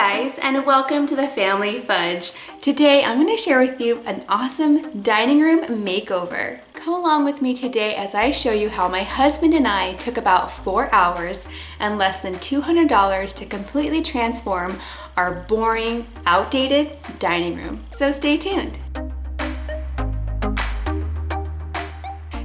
guys and welcome to the Family Fudge. Today I'm going to share with you an awesome dining room makeover. Come along with me today as I show you how my husband and I took about four hours and less than $200 to completely transform our boring, outdated dining room. So stay tuned.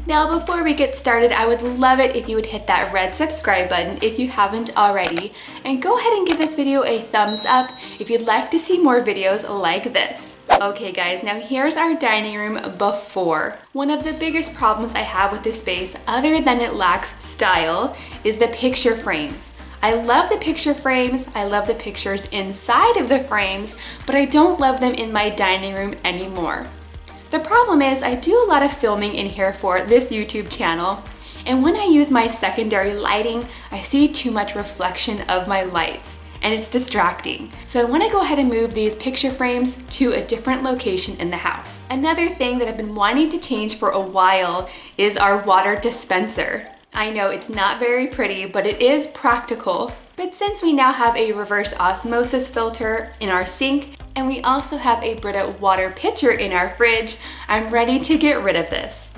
Now before we get started, I would love it if you would hit that red subscribe button if you haven't already. And go ahead and give this video a thumbs up if you'd like to see more videos like this. Okay guys, now here's our dining room before. One of the biggest problems I have with this space, other than it lacks style, is the picture frames. I love the picture frames, I love the pictures inside of the frames, but I don't love them in my dining room anymore. The problem is I do a lot of filming in here for this YouTube channel and when I use my secondary lighting, I see too much reflection of my lights and it's distracting. So I wanna go ahead and move these picture frames to a different location in the house. Another thing that I've been wanting to change for a while is our water dispenser. I know it's not very pretty, but it is practical. But since we now have a reverse osmosis filter in our sink, and we also have a Brita water pitcher in our fridge. I'm ready to get rid of this.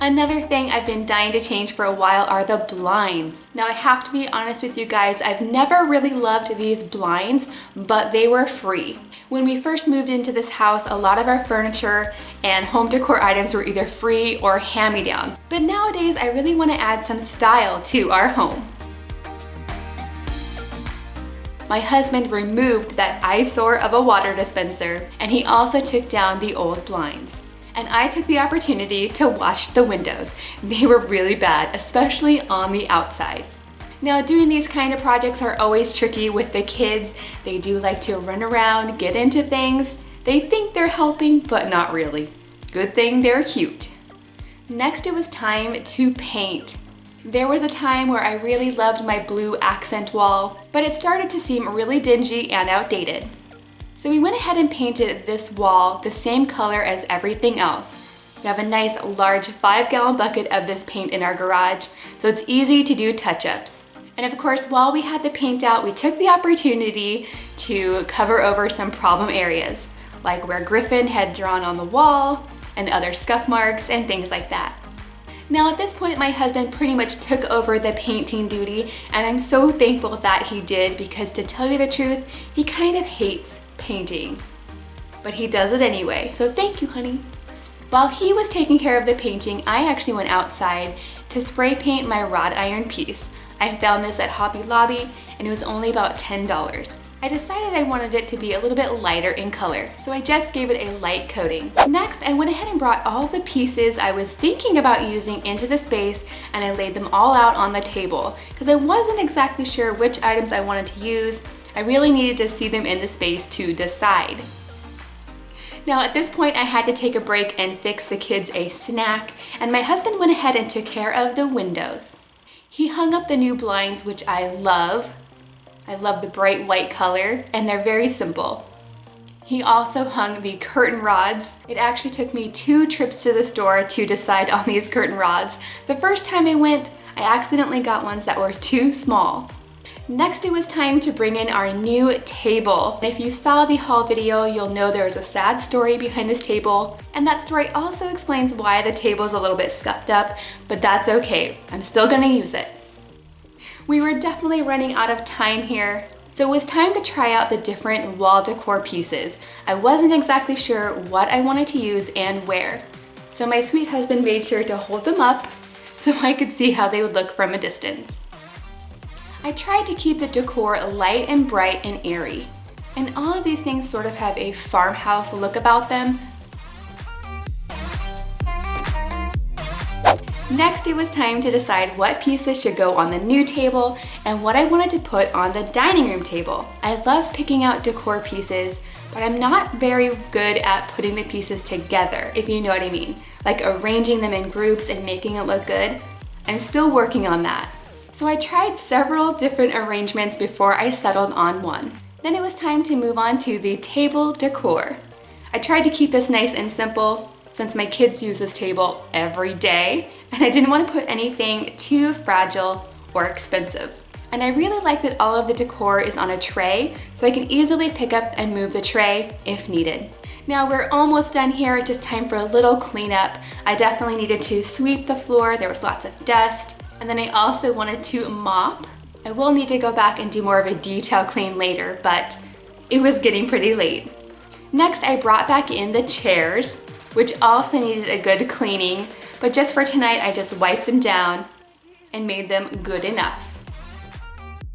Another thing I've been dying to change for a while are the blinds. Now I have to be honest with you guys, I've never really loved these blinds, but they were free. When we first moved into this house, a lot of our furniture and home decor items were either free or hand-me-downs. But nowadays, I really wanna add some style to our home my husband removed that eyesore of a water dispenser and he also took down the old blinds. And I took the opportunity to wash the windows. They were really bad, especially on the outside. Now doing these kind of projects are always tricky with the kids. They do like to run around, get into things. They think they're helping, but not really. Good thing they're cute. Next it was time to paint. There was a time where I really loved my blue accent wall, but it started to seem really dingy and outdated. So we went ahead and painted this wall the same color as everything else. We have a nice large five gallon bucket of this paint in our garage, so it's easy to do touch-ups. And of course, while we had the paint out, we took the opportunity to cover over some problem areas, like where Griffin had drawn on the wall, and other scuff marks, and things like that. Now at this point, my husband pretty much took over the painting duty and I'm so thankful that he did because to tell you the truth, he kind of hates painting. But he does it anyway, so thank you, honey. While he was taking care of the painting, I actually went outside to spray paint my wrought iron piece. I found this at Hobby Lobby and it was only about $10. I decided I wanted it to be a little bit lighter in color, so I just gave it a light coating. Next, I went ahead and brought all the pieces I was thinking about using into the space and I laid them all out on the table because I wasn't exactly sure which items I wanted to use. I really needed to see them in the space to decide. Now at this point I had to take a break and fix the kids a snack and my husband went ahead and took care of the windows. He hung up the new blinds, which I love. I love the bright white color and they're very simple. He also hung the curtain rods. It actually took me two trips to the store to decide on these curtain rods. The first time I went, I accidentally got ones that were too small. Next, it was time to bring in our new table. If you saw the haul video, you'll know there's a sad story behind this table, and that story also explains why the table is a little bit scuffed up, but that's okay. I'm still gonna use it. We were definitely running out of time here, so it was time to try out the different wall decor pieces. I wasn't exactly sure what I wanted to use and where. So my sweet husband made sure to hold them up so I could see how they would look from a distance. I tried to keep the decor light and bright and airy. And all of these things sort of have a farmhouse look about them, Next, it was time to decide what pieces should go on the new table and what I wanted to put on the dining room table. I love picking out decor pieces, but I'm not very good at putting the pieces together, if you know what I mean. Like arranging them in groups and making it look good. I'm still working on that. So I tried several different arrangements before I settled on one. Then it was time to move on to the table decor. I tried to keep this nice and simple, since my kids use this table every day and I didn't want to put anything too fragile or expensive. And I really like that all of the decor is on a tray, so I can easily pick up and move the tray if needed. Now we're almost done here, just time for a little cleanup. I definitely needed to sweep the floor, there was lots of dust. And then I also wanted to mop. I will need to go back and do more of a detail clean later, but it was getting pretty late. Next, I brought back in the chairs, which also needed a good cleaning, but just for tonight, I just wiped them down and made them good enough.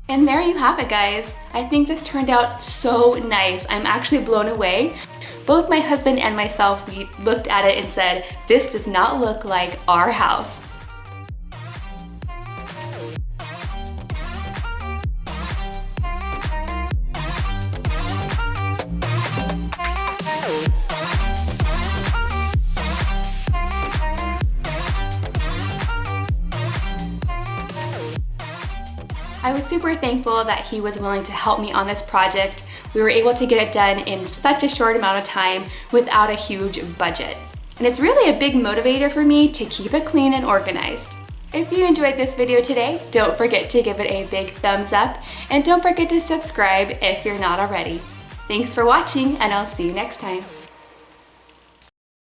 And there you have it, guys. I think this turned out so nice. I'm actually blown away. Both my husband and myself, we looked at it and said, this does not look like our house. I was super thankful that he was willing to help me on this project. We were able to get it done in such a short amount of time without a huge budget. And it's really a big motivator for me to keep it clean and organized. If you enjoyed this video today, don't forget to give it a big thumbs up and don't forget to subscribe if you're not already. Thanks for watching and I'll see you next time.